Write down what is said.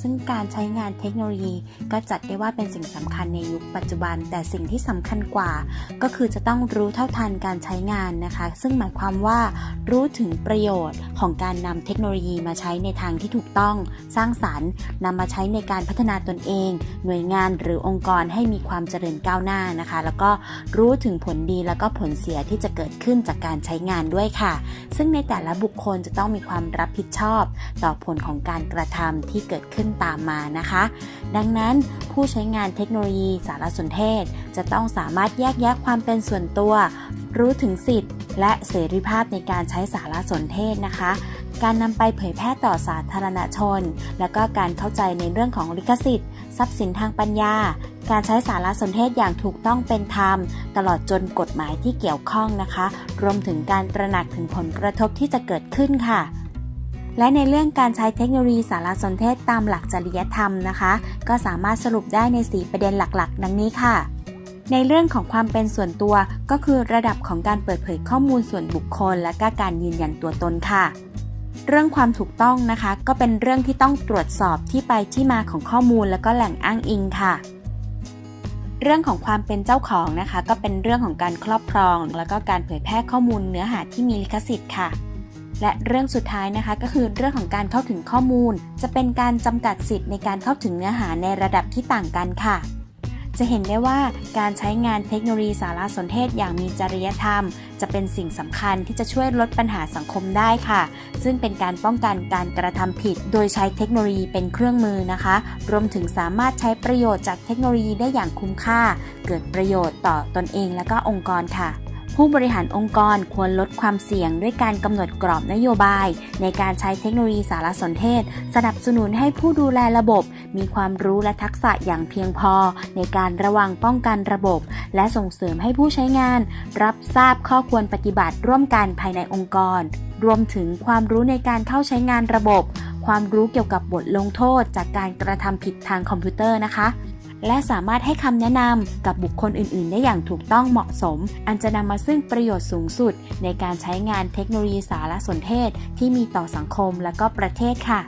ซึ่งการใช้งานเทคโนโลยี ก็จัดได้ว่าเป็นสิ่งสำคัญในยุคปัจจุบัน แต่สิ่งที่สำคัญกว่า ก็คือจะต้องรู้เท่าทันการใช้งานนะคะ ซึ่งหมายความว่า รู้ถึงประโยชน์ของการนำเทคโนโลยีมาใช้ในทางที่ถูกต้องสร้างสรรค์นำมาใช้ในการพัฒนาตนเอง หน่วยงานหรือองค์กรให้มีความเจริญก้าวหน้านะคะ แล้วก็รู้ถึงผลดีแล้วก็ผลเสียที่จะเกิดขึ้นจากการใช้งานด้วยค่ะ ซึ่งในแต่ละบุคคลจะต้องมีความรับผิดชอบ ต่อผลของการกระทำที่เกิดขึ้นตามมานะคะ ดังนั้นผู้ใช้งานเทคโนโลยีสารสนเทศ จะต้องสามารถแยกแยะความเป็นส่วนตัว รู้ถึงสิทธิ์ และเสรีภาพในการใช้สารสนเทศนะคะ การนำไปเผยแพร่ต่อสาธารณชน และก็การเข้าใจในเรื่องของลิขสิทธิ์ ทรัพย์สินทางปัญญา การใช้สารสนเทศอย่างถูกต้องเป็นธรรม ตลอดจนกฎหมายที่เกี่ยวข้องนะคะ รวมถึงการตระหนักถึงผลกระทบที่จะเกิดขึ้นค่ะ และในเรื่องการใช้เทคโนโลยีสารสนเทศตามหลักจริยธรรมนะคะ ก็สามารถสรุปได้ใน 4 ประเด็นหลักๆ ดังนี้ค่ะ ในเรื่องของความเป็นส่วนตัวก็คือระดับของการเปิดเผยข้อมูลส่วนบุคคล และก็การยืนยันตัวตนค่ะ เรื่องความถูกต้องนะคะ ก็เป็นเรื่องที่ต้องตรวจสอบที่ไปที่มาของข้อมูล และก็แหล่งอ้างอิงค่ะเรื่องของความเป็นเจ้าของนะคะ ก็เป็นเรื่องของการครอบครอง แล้วก็การเผยแพร่ข้อมูลเนื้อหาที่มีลิขสิทธิ์ค่ะ และเรื่องสุดท้ายนะคะก็คือเรื่องของการเข้าถึงข้อมูล จะเป็นการจำกัดสิทธิ์ในการเข้าถึงเนื้อหาในระดับที่ต่างกันค่ะ จะเห็นได้ว่าการใช้งานเทคโนโลยีสารสนเทศอย่างมีจริยธรรม จะเป็นสิ่งสำคัญที่จะช่วยลดปัญหาสังคมได้ค่ะ ซึ่งเป็นการป้องกันการกระทำผิด โดยใช้เทคโนโลยีเป็นเครื่องมือนะคะ รวมถึงสามารถใช้ประโยชน์จากเทคโนโลยีได้อย่างคุ้มค่า เกิดประโยชน์ต่อตนเองและก็องค์กรค่ะ ผู้บริหารองค์กรควรลดความเสี่ยงด้วยการกำหนดกรอบนโยบาย ในการใช้เทคโนโลยีสารสนเทศ สนับสนุนให้ผู้ดูแลระบบ มีความรู้และทักษะอย่างเพียงพอ ในการระวังป้องกันระบบ และส่งเสริมให้ผู้ใช้งาน รับทราบข้อควรปฏิบัติร่วมกันภายในองค์กร รวมถึงความรู้ในการเข้าใช้งานระบบ ความรู้เกี่ยวกับบทลงโทษ จากการกระทำผิดทางคอมพิวเตอร์นะคะ และสามารถให้คำแนะนำกับบุคคลอื่น ๆ ได้อย่างถูกต้องเหมาะสม อันจะนำมาซึ่งประโยชน์สูงสุด ในการใช้งานเทคโนโลยีสารสนเทศ ที่มีต่อสังคมและก็ประเทศค่ะ